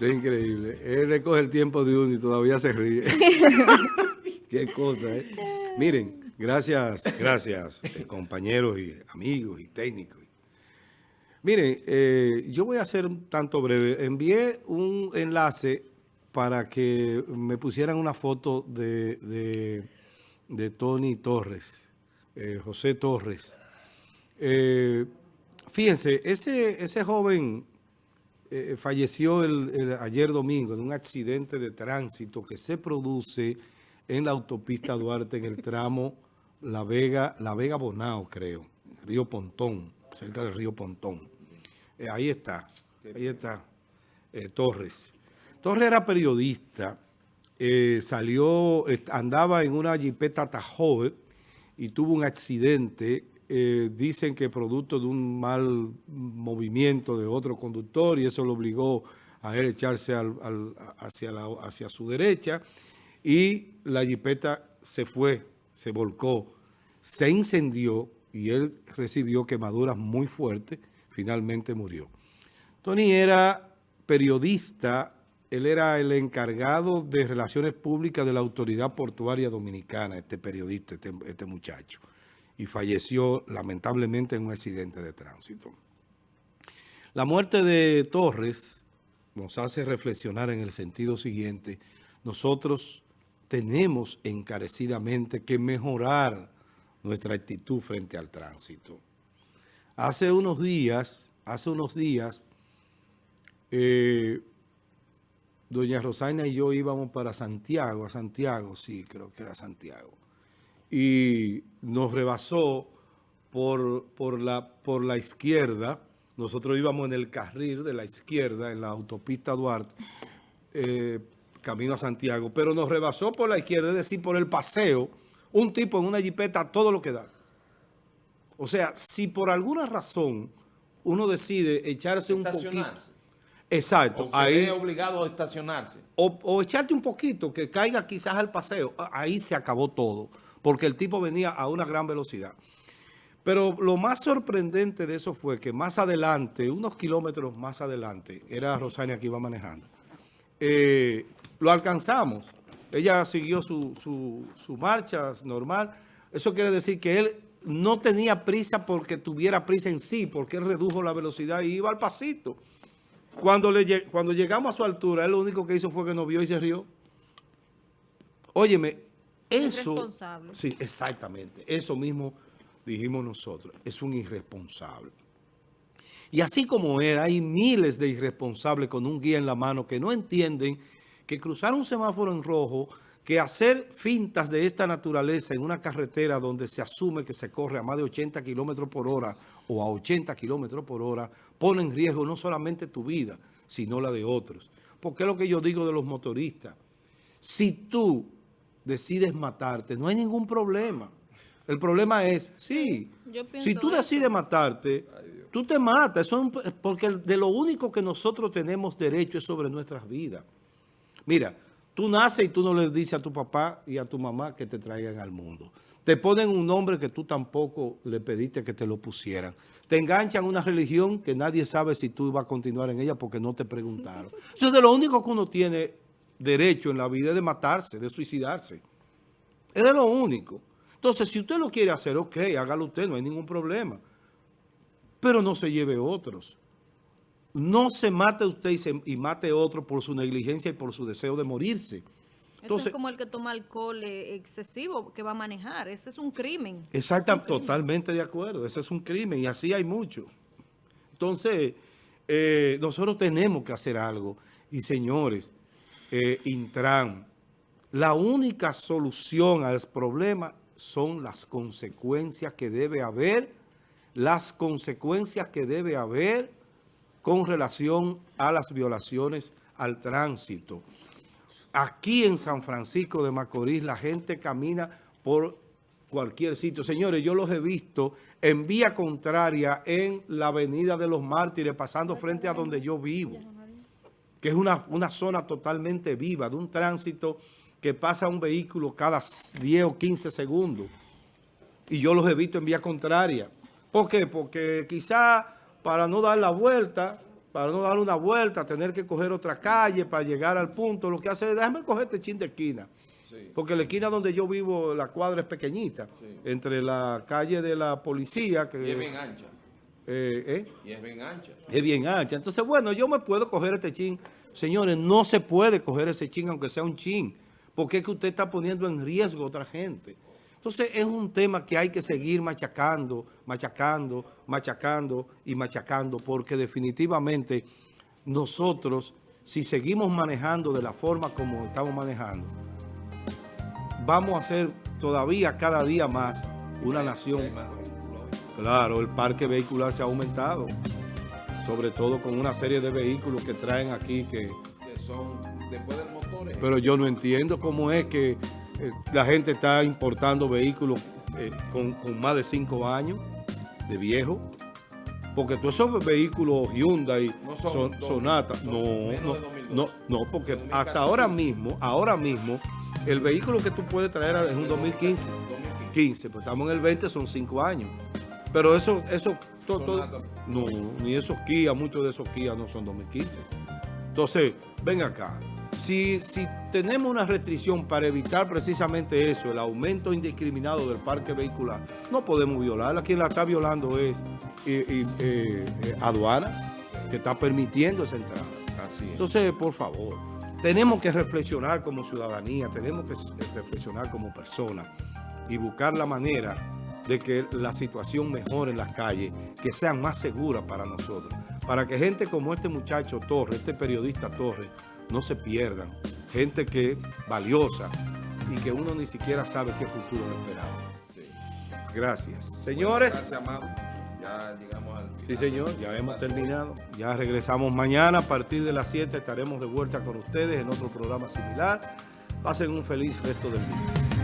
Es increíble. Él recoge el tiempo de uno y todavía se ríe. Qué cosa, ¿eh? Miren, gracias, gracias, eh, compañeros y amigos y técnicos. Miren, eh, yo voy a hacer un tanto breve. Envié un enlace para que me pusieran una foto de, de, Tony Torres, eh, José Torres. fíjense, ese, ese joven eh, falleció el, ayer domingo en un accidente de tránsito que se produce en la autopista Duarte en el tramo La Vega, La Vega Bonao, creo, Río Pontón, cerca del Río Pontón. Eh, ahí está, ahí está eh, Torres. Torres era periodista, salió, andaba en una jipeta Tahoe y tuvo un accidente eh, dicen que producto de un mal movimiento de otro conductor y eso lo obligó a él echarse hacia, hacia su derecha y la jipeta se fue, se volcó, se incendió y él recibió quemaduras muy fuertes, finalmente murió. Tony era periodista, él era el encargado de relaciones públicas de la Autoridad Portuaria Dominicana, este periodista, este, este muchacho y falleció lamentablemente en un accidente de tránsito. La muerte de Torres nos hace reflexionar en el sentido siguiente. Nosotros tenemos encarecidamente que mejorar nuestra actitud frente al tránsito. Hace unos días, hace unos días, eh, doña Rosaina y yo íbamos para Santiago, a Santiago, sí, creo que era Santiago y nos rebasó por, por, la, por la izquierda. Nosotros íbamos en el carril de la izquierda, en la autopista Duarte, eh, camino a Santiago, pero nos rebasó por la izquierda, es decir, por el paseo, un tipo en una jipeta, todo lo que da. O sea, si por alguna razón uno decide echarse un poquito... Exacto. O ahí es obligado a estacionarse. O, o echarte un poquito, que caiga quizás al paseo. Ahí se acabó todo porque el tipo venía a una gran velocidad. Pero lo más sorprendente de eso fue que más adelante, unos kilómetros más adelante, era Rosania que iba manejando, eh, lo alcanzamos. Ella siguió su, su, marcha normal. Eso quiere decir que él no tenía prisa porque tuviera prisa en sí, porque él redujo la velocidad y iba al pasito. Cuando, le, cuando llegamos a su altura, él lo único que hizo fue que nos vio y se rió. Óyeme, eso, irresponsable. Sí, exactamente. Eso mismo dijimos nosotros. Es un irresponsable. Y así como era, hay miles de irresponsables con un guía en la mano que no entienden que cruzar un semáforo en rojo, que hacer fintas de esta naturaleza en una carretera donde se asume que se corre a más de 80 kilómetros por hora o a 80 kilómetros por hora, pone en riesgo no solamente tu vida, sino la de otros. Porque es lo que yo digo de los motoristas. Si tú decides matarte, no hay ningún problema. El problema es, sí, si tú decides matarte, tú te matas. Eso porque de lo único que nosotros tenemos derecho es sobre nuestras vidas. Mira, tú naces y tú no le dices a tu papá y a tu mamá que te traigan al mundo. Te ponen un nombre que tú tampoco le pediste que te lo pusieran. Te enganchan una religión que nadie sabe si tú vas a continuar en ella porque no te preguntaron. Eso es de lo único que uno tiene derecho en la vida de matarse, de suicidarse. Es de lo único. Entonces, si usted lo quiere hacer, ok, hágalo usted, no hay ningún problema. Pero no se lleve otros. No se mate usted y, se, y mate otro por su negligencia y por su deseo de morirse. Entonces, Eso es como el que toma alcohol eh, excesivo que va a manejar. Ese es un crimen. Exactamente, totalmente de acuerdo. Ese es un crimen y así hay mucho. Entonces, eh, nosotros tenemos que hacer algo. Y señores, eh, Intran, la única solución al problema son las consecuencias que debe haber, las consecuencias que debe haber con relación a las violaciones al tránsito. Aquí en San Francisco de Macorís la gente camina por cualquier sitio. Señores, yo los he visto en vía contraria en la Avenida de los Mártires, pasando frente a donde yo vivo que es una, una zona totalmente viva, de un tránsito que pasa un vehículo cada 10 o 15 segundos. Y yo los he visto en vía contraria. ¿Por qué? Porque quizá para no dar la vuelta, para no dar una vuelta, tener que coger otra calle para llegar al punto, lo que hace es, déjame coger este chin de esquina. Sí. Porque la esquina donde yo vivo, la cuadra es pequeñita, Sí. entre la calle de la policía, que es bien ancha. Eh, ¿eh? Y es bien ancha. es bien ancha. Entonces, bueno, yo me puedo coger este chin. Señores, no se puede coger ese chin, aunque sea un chin, porque es que usted está poniendo en riesgo a otra gente. Entonces, es un tema que hay que seguir machacando, machacando, machacando y machacando, porque definitivamente nosotros, si seguimos manejando de la forma como estamos manejando, vamos a ser todavía cada día más una nación Claro, el parque vehicular se ha aumentado, sobre todo con una serie de vehículos que traen aquí que... Que son, después del motor, es- Pero yo no entiendo cómo es que eh, la gente está importando vehículos eh, con, con más de cinco años de viejo. Porque todos esos vehículos Hyundai, No son Sonata, son no, no, de 2002. no, no, porque 2014. hasta ahora mismo, ahora mismo, el vehículo que tú puedes traer es un 2015. 2015. 15, pues estamos en el 20, son 5 años. Pero eso, eso, to- to- Sonata. no, ni esos Kia, muchos de esos Kia no son 2015. Entonces, ven acá. Si, si tenemos una restricción para evitar precisamente eso, el aumento indiscriminado del parque vehicular, no podemos violarla. Quien la está violando es eh, eh, eh, aduana, que está permitiendo esa entrada. Así es. Entonces, por favor, tenemos que reflexionar como ciudadanía, tenemos que reflexionar como personas y buscar la manera de que la situación mejore en las calles, que sean más seguras para nosotros, para que gente como este muchacho Torres, este periodista Torres, no se pierdan. Gente que valiosa y que uno ni siquiera sabe qué futuro le esperaba. Sí. Gracias. Señores. Gracias, Amado. Ya llegamos al Sí, final. señor, ya hemos terminado. Ya regresamos mañana a partir de las 7. Estaremos de vuelta con ustedes en otro programa similar. Pasen un feliz resto del día.